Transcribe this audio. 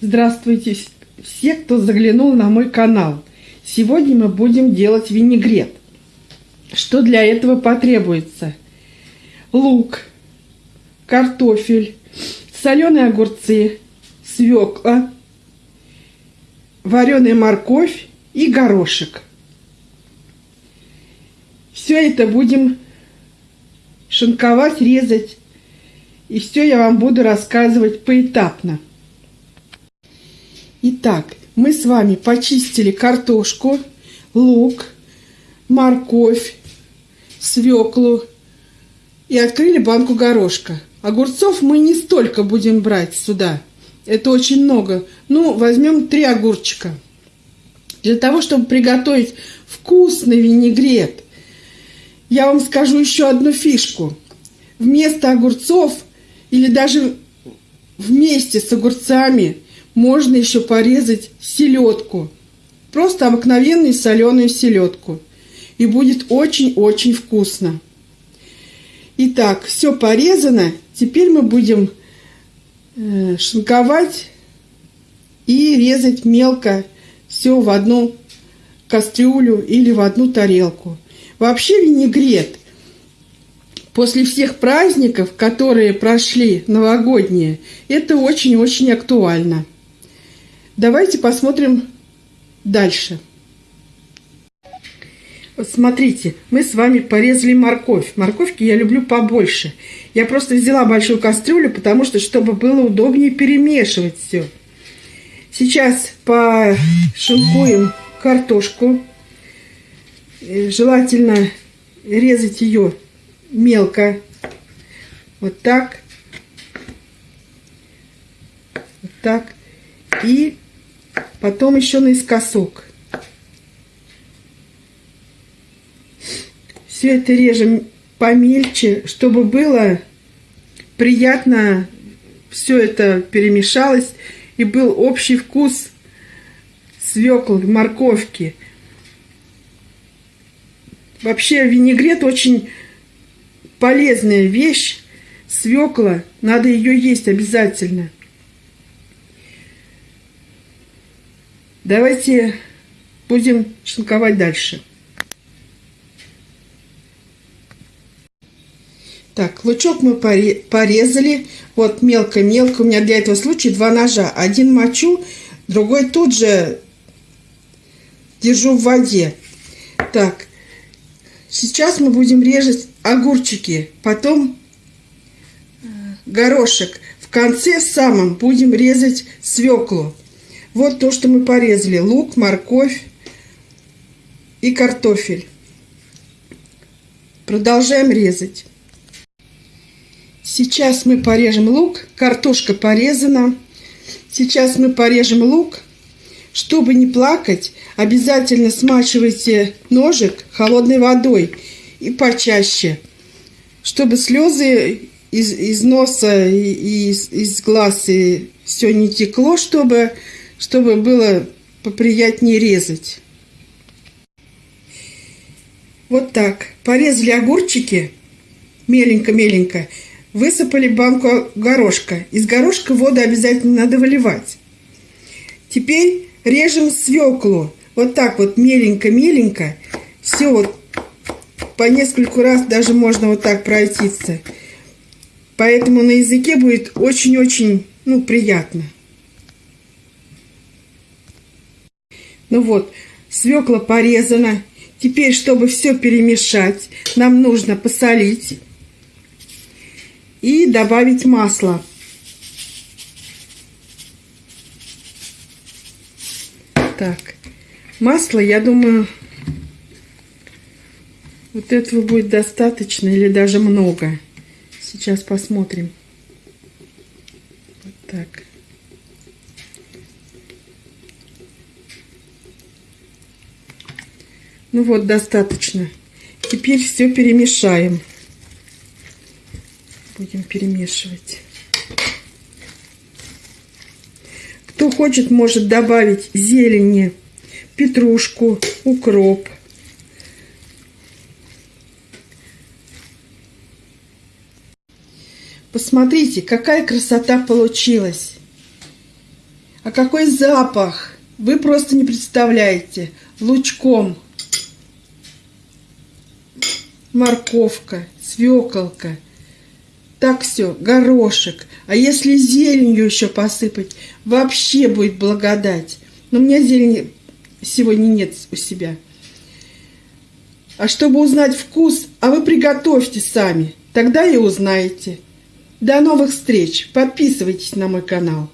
Здравствуйте все, кто заглянул на мой канал. Сегодня мы будем делать винегрет. Что для этого потребуется? Лук, картофель, соленые огурцы, свекла, вареная морковь и горошек. Все это будем шинковать, резать. И все я вам буду рассказывать поэтапно. Итак, мы с вами почистили картошку, лук, морковь, свеклу и открыли банку горошка. Огурцов мы не столько будем брать сюда. Это очень много. Ну, возьмем три огурчика. Для того, чтобы приготовить вкусный винегрет, я вам скажу еще одну фишку. Вместо огурцов или даже вместе с огурцами – можно еще порезать селедку. Просто обыкновенную соленую селедку. И будет очень-очень вкусно. Итак, все порезано. Теперь мы будем э, шинковать и резать мелко все в одну кастрюлю или в одну тарелку. Вообще винегрет после всех праздников, которые прошли новогодние, это очень-очень актуально. Давайте посмотрим дальше. Вот смотрите, мы с вами порезали морковь. Морковки я люблю побольше. Я просто взяла большую кастрюлю, потому что, чтобы было удобнее перемешивать все. Сейчас пошинкуем картошку. Э, желательно резать ее мелко. Вот так. Вот так. И потом еще наискосок. Все это режем помельче, чтобы было приятно, все это перемешалось и был общий вкус свеклы, морковки. Вообще винегрет очень полезная вещь. Свекла, надо ее есть обязательно. Давайте будем шинковать дальше. Так, лучок мы порезали. Вот мелко-мелко. У меня для этого случая два ножа. Один мочу, другой тут же держу в воде. Так, сейчас мы будем резать огурчики. Потом э, горошек. В конце самом будем резать свеклу. Вот то, что мы порезали. Лук, морковь и картофель. Продолжаем резать. Сейчас мы порежем лук. Картошка порезана. Сейчас мы порежем лук. Чтобы не плакать, обязательно смачивайте ножик холодной водой и почаще, чтобы слезы из, из носа и из, из глаз и все не текло, чтобы чтобы было поприятнее резать. Вот так. Порезали огурчики меленько-меленько. Высыпали банку горошка. Из горошка воду обязательно надо выливать. Теперь режем свеклу. Вот так вот меленько-меленько. Все вот по нескольку раз даже можно вот так пройтиться. Поэтому на языке будет очень-очень ну, приятно. Ну вот, свекла порезана. Теперь, чтобы все перемешать, нам нужно посолить и добавить масло. Так, масло, я думаю, вот этого будет достаточно или даже много. Сейчас посмотрим. Вот так. Ну вот, достаточно. Теперь все перемешаем. Будем перемешивать. Кто хочет, может добавить зелени, петрушку, укроп. Посмотрите, какая красота получилась. А какой запах! Вы просто не представляете. Лучком. Морковка, свеколка. Так все, горошек. А если зеленью еще посыпать, вообще будет благодать. Но у меня зелени сегодня нет у себя. А чтобы узнать вкус, а вы приготовьте сами. Тогда и узнаете. До новых встреч. Подписывайтесь на мой канал.